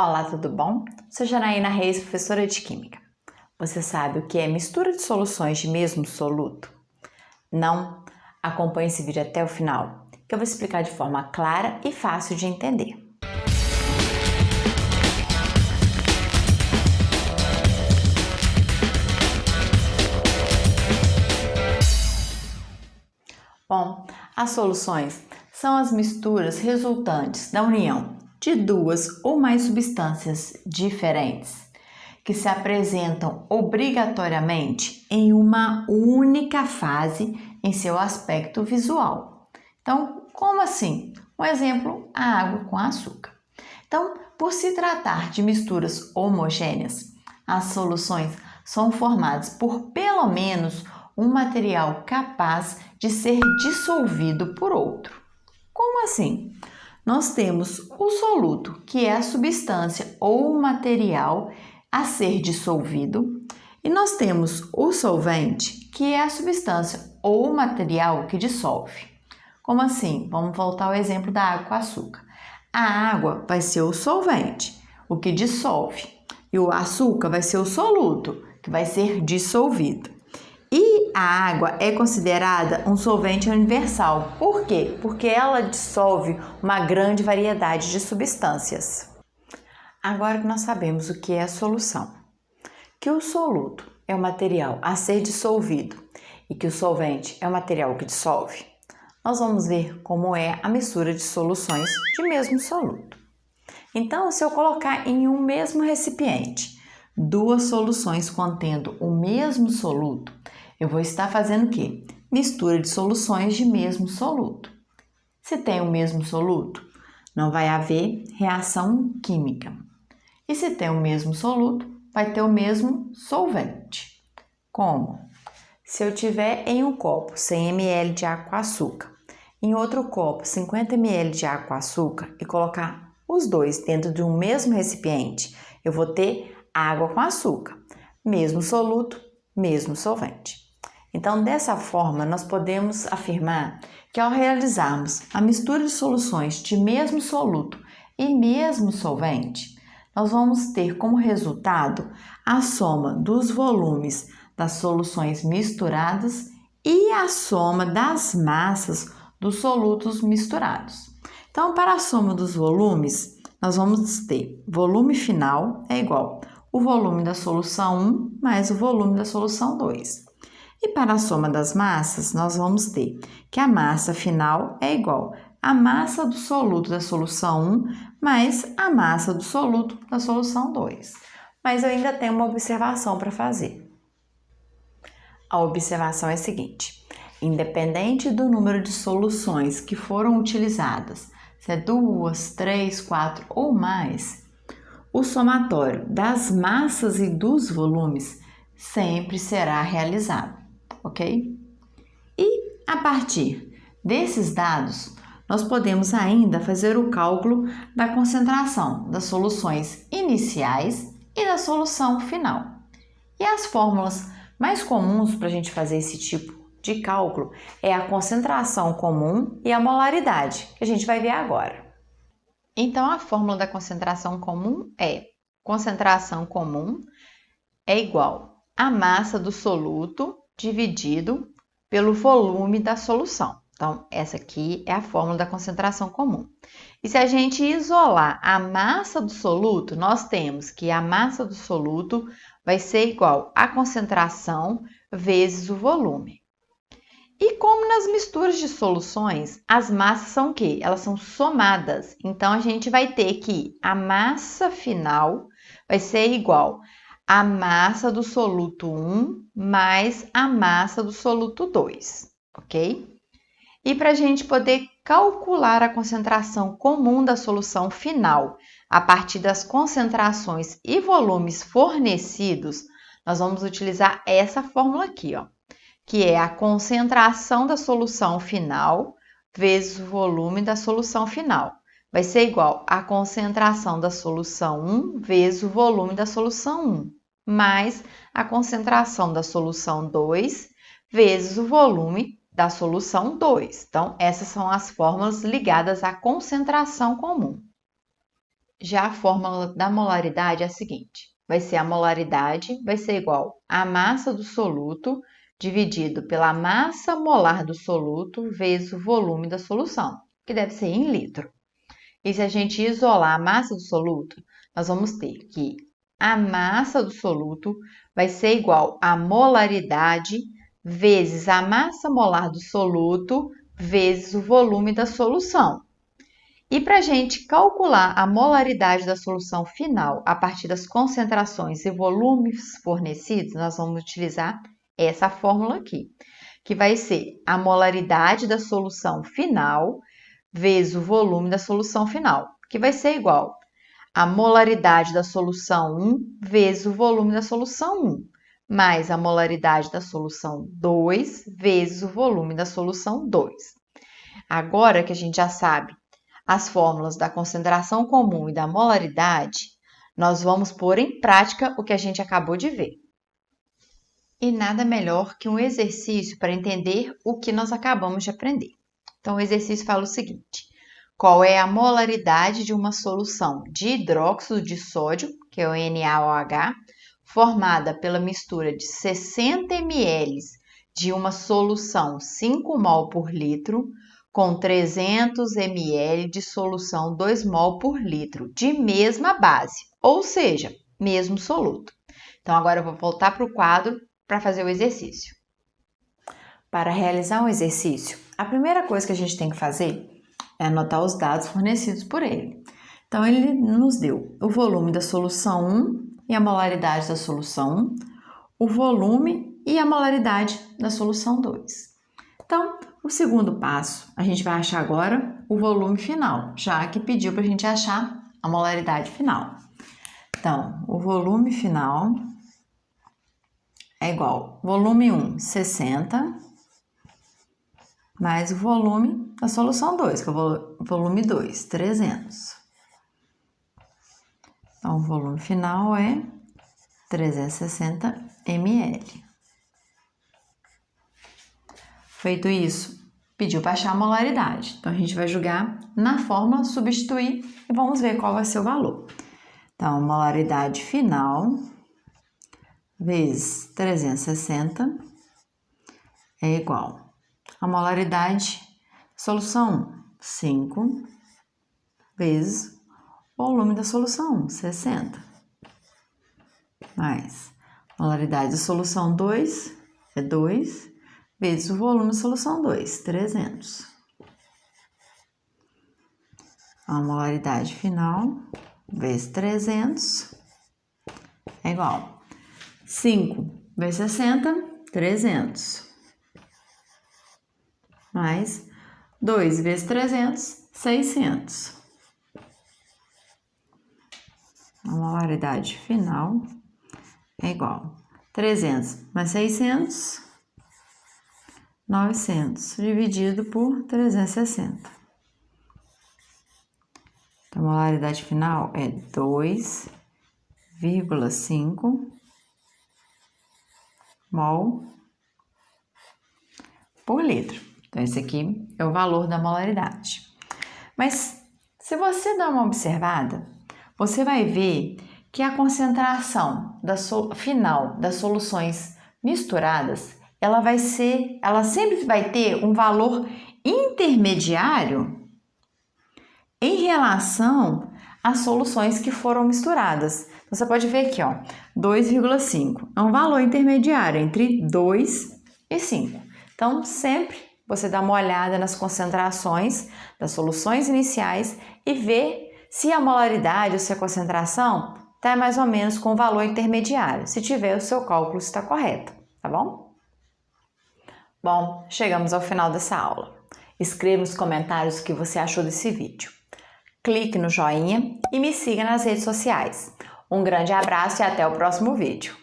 Olá, tudo bom? Sou Janaína Reis, professora de Química. Você sabe o que é mistura de soluções de mesmo soluto? Não? Acompanhe esse vídeo até o final, que eu vou explicar de forma clara e fácil de entender. Bom, as soluções são as misturas resultantes da união de duas ou mais substâncias diferentes que se apresentam obrigatoriamente em uma única fase em seu aspecto visual. Então, como assim? Um exemplo, a água com açúcar. Então, por se tratar de misturas homogêneas, as soluções são formadas por pelo menos um material capaz de ser dissolvido por outro. Como assim? Nós temos o soluto, que é a substância ou material a ser dissolvido, e nós temos o solvente, que é a substância ou material que dissolve. Como assim? Vamos voltar ao exemplo da água com açúcar. A água vai ser o solvente, o que dissolve, e o açúcar vai ser o soluto, que vai ser dissolvido. A água é considerada um solvente universal. Por quê? Porque ela dissolve uma grande variedade de substâncias. Agora que nós sabemos o que é a solução, que o soluto é o material a ser dissolvido e que o solvente é o material que dissolve, nós vamos ver como é a mistura de soluções de mesmo soluto. Então, se eu colocar em um mesmo recipiente duas soluções contendo o mesmo soluto, eu vou estar fazendo o quê? Mistura de soluções de mesmo soluto. Se tem o mesmo soluto, não vai haver reação química. E se tem o mesmo soluto, vai ter o mesmo solvente. Como? Se eu tiver em um copo 100 ml de água com açúcar, em outro copo 50 ml de água com açúcar e colocar os dois dentro de um mesmo recipiente, eu vou ter água com açúcar, mesmo soluto, mesmo solvente. Então, dessa forma, nós podemos afirmar que ao realizarmos a mistura de soluções de mesmo soluto e mesmo solvente, nós vamos ter como resultado a soma dos volumes das soluções misturadas e a soma das massas dos solutos misturados. Então, para a soma dos volumes, nós vamos ter volume final é igual o volume da solução 1 mais o volume da solução 2. E para a soma das massas, nós vamos ter que a massa final é igual à massa do soluto da solução 1 mais a massa do soluto da solução 2. Mas eu ainda tenho uma observação para fazer. A observação é a seguinte: independente do número de soluções que foram utilizadas, se é duas, três, quatro ou mais, o somatório das massas e dos volumes sempre será realizado ok? E a partir desses dados, nós podemos ainda fazer o cálculo da concentração das soluções iniciais e da solução final. E as fórmulas mais comuns para a gente fazer esse tipo de cálculo é a concentração comum e a molaridade, que a gente vai ver agora. Então, a fórmula da concentração comum é concentração comum é igual a massa do soluto dividido pelo volume da solução. Então, essa aqui é a fórmula da concentração comum. E se a gente isolar a massa do soluto, nós temos que a massa do soluto vai ser igual à concentração vezes o volume. E como nas misturas de soluções, as massas são o quê? Elas são somadas. Então, a gente vai ter que a massa final vai ser igual a massa do soluto 1 mais a massa do soluto 2, ok? E para a gente poder calcular a concentração comum da solução final a partir das concentrações e volumes fornecidos, nós vamos utilizar essa fórmula aqui, ó, que é a concentração da solução final vezes o volume da solução final. Vai ser igual a concentração da solução 1 vezes o volume da solução 1 mais a concentração da solução 2 vezes o volume da solução 2. Então, essas são as fórmulas ligadas à concentração comum. Já a fórmula da molaridade é a seguinte: vai ser a molaridade vai ser igual a massa do soluto dividido pela massa molar do soluto vezes o volume da solução, que deve ser em litro. E se a gente isolar a massa do soluto, nós vamos ter que a massa do soluto vai ser igual a molaridade vezes a massa molar do soluto vezes o volume da solução. E para a gente calcular a molaridade da solução final a partir das concentrações e volumes fornecidos, nós vamos utilizar essa fórmula aqui, que vai ser a molaridade da solução final vezes o volume da solução final, que vai ser igual a molaridade da solução 1 vezes o volume da solução 1, mais a molaridade da solução 2 vezes o volume da solução 2. Agora que a gente já sabe as fórmulas da concentração comum e da molaridade, nós vamos pôr em prática o que a gente acabou de ver. E nada melhor que um exercício para entender o que nós acabamos de aprender. Então, o exercício fala o seguinte: qual é a molaridade de uma solução de hidróxido de sódio, que é o NaOH, formada pela mistura de 60 ml de uma solução 5 mol por litro com 300 ml de solução 2 mol por litro de mesma base, ou seja, mesmo soluto. Então, agora eu vou voltar para o quadro para fazer o exercício. Para realizar um exercício, a primeira coisa que a gente tem que fazer é anotar os dados fornecidos por ele. Então, ele nos deu o volume da solução 1 e a molaridade da solução 1, o volume e a molaridade da solução 2. Então, o segundo passo, a gente vai achar agora o volume final, já que pediu para a gente achar a molaridade final. Então, o volume final é igual volume 1, 60, mais o volume da solução 2, que é o volume 2, 300. Então, o volume final é 360 ml. Feito isso, pediu para achar a molaridade. Então, a gente vai jogar na fórmula, substituir e vamos ver qual vai ser o valor. Então, molaridade final vezes 360 é igual. A molaridade solução 5 vezes o volume da solução 60 mais molaridade da solução 2 é 2 vezes o volume solução 2, 300. A molaridade final vezes 300 é igual 5 vezes 60, 300. Mais 2 vezes 300, 600. A molaridade final é igual 300 mais 600 900 dividido por 360. Então, a molaridade final é 2,5 mol por litro. Então, esse aqui é o valor da molaridade. Mas, se você dar uma observada, você vai ver que a concentração da final das soluções misturadas ela vai ser, ela sempre vai ter um valor intermediário em relação às soluções que foram misturadas. Então, você pode ver aqui, ó, 2,5 é um valor intermediário entre 2 e 5. Então, sempre você dá uma olhada nas concentrações das soluções iniciais e vê se a molaridade ou se a concentração está mais ou menos com o valor intermediário. Se tiver, o seu cálculo está correto, tá bom? Bom, chegamos ao final dessa aula. Escreva nos comentários o que você achou desse vídeo. Clique no joinha e me siga nas redes sociais. Um grande abraço e até o próximo vídeo.